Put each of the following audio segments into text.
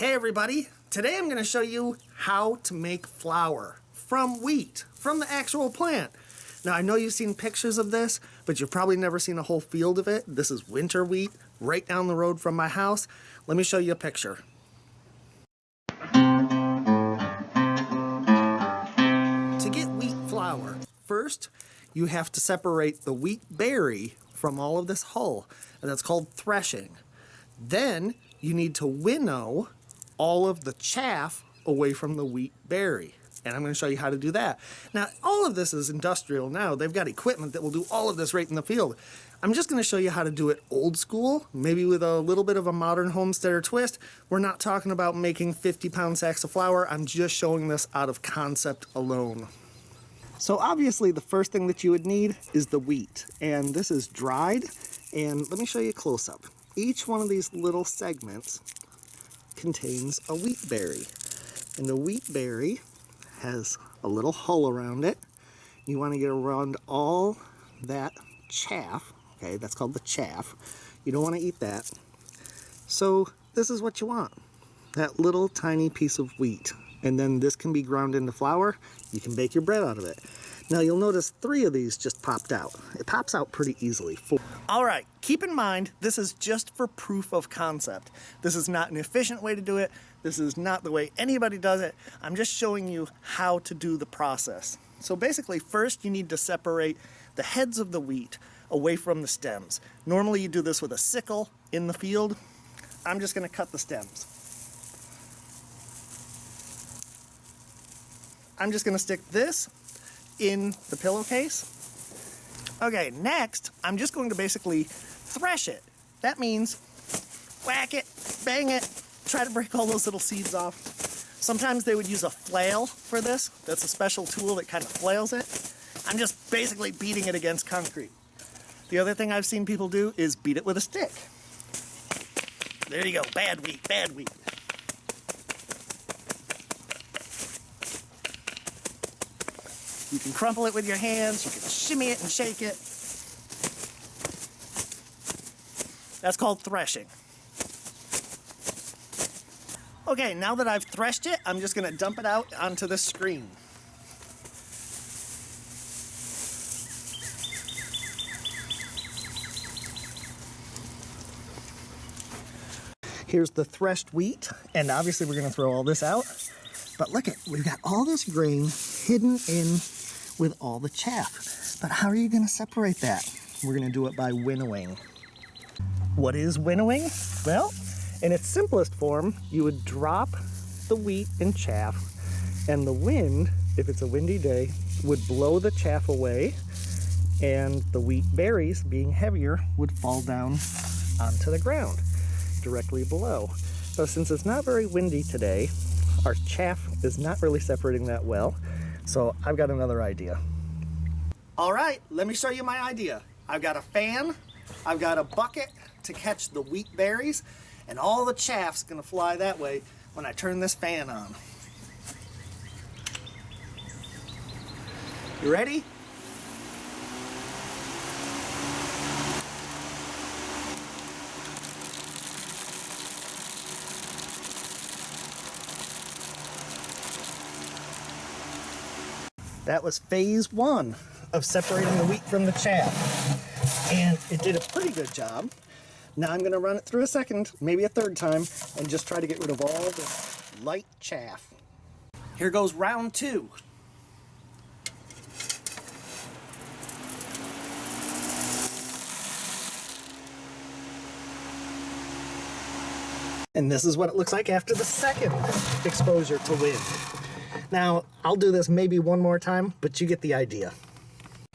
Hey everybody, today I'm going to show you how to make flour from wheat, from the actual plant. Now I know you've seen pictures of this, but you've probably never seen a whole field of it. This is winter wheat right down the road from my house. Let me show you a picture. To get wheat flour, first you have to separate the wheat berry from all of this hull, and that's called threshing. Then you need to winnow all of the chaff away from the wheat berry. And I'm going to show you how to do that. Now, all of this is industrial now. They've got equipment that will do all of this right in the field. I'm just going to show you how to do it old school, maybe with a little bit of a modern homesteader twist. We're not talking about making 50 pound sacks of flour. I'm just showing this out of concept alone. So obviously the first thing that you would need is the wheat. And this is dried. And let me show you a close up. Each one of these little segments contains a wheat berry. And the wheat berry has a little hull around it. You want to get around all that chaff, okay, that's called the chaff. You don't want to eat that. So this is what you want, that little tiny piece of wheat. And then this can be ground into flour. You can bake your bread out of it. Now you'll notice three of these just popped out. It pops out pretty easily. All right, keep in mind, this is just for proof of concept. This is not an efficient way to do it. This is not the way anybody does it. I'm just showing you how to do the process. So basically, first you need to separate the heads of the wheat away from the stems. Normally you do this with a sickle in the field. I'm just gonna cut the stems. I'm just gonna stick this in the pillowcase. Okay, next, I'm just going to basically thresh it. That means whack it, bang it, try to break all those little seeds off. Sometimes they would use a flail for this. That's a special tool that kind of flails it. I'm just basically beating it against concrete. The other thing I've seen people do is beat it with a stick. There you go, bad wheat, bad wheat. You can crumple it with your hands, you can shimmy it and shake it. That's called threshing. Okay, now that I've threshed it, I'm just gonna dump it out onto the screen. Here's the threshed wheat, and obviously we're gonna throw all this out. But look at, we've got all this grain hidden in with all the chaff. But how are you to separate that? We're to do it by winnowing. What is winnowing? Well, in its simplest form, you would drop the wheat and chaff, and the wind, if it's a windy day, would blow the chaff away, and the wheat berries, being heavier, would fall down onto the ground directly below. So since it's not very windy today, our chaff is not really separating that well, so I've got another idea. All right, let me show you my idea. I've got a fan, I've got a bucket to catch the wheat berries, and all the chaff's gonna fly that way when I turn this fan on. You ready? That was phase one of separating the wheat from the chaff. And it did a pretty good job. Now I'm gonna run it through a second, maybe a third time, and just try to get rid of all the light chaff. Here goes round two. And this is what it looks like after the second exposure to wind. Now, I'll do this maybe one more time, but you get the idea.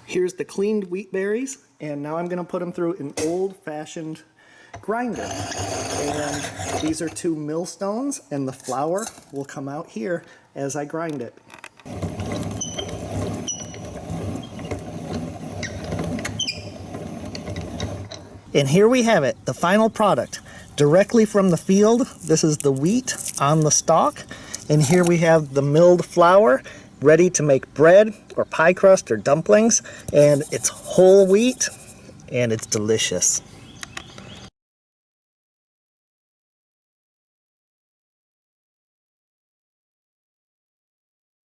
Here's the cleaned wheat berries, and now I'm gonna put them through an old-fashioned grinder. And these are two millstones, and the flour will come out here as I grind it. And here we have it, the final product. Directly from the field, this is the wheat on the stalk. And here we have the milled flour ready to make bread or pie crust or dumplings. And it's whole wheat and it's delicious.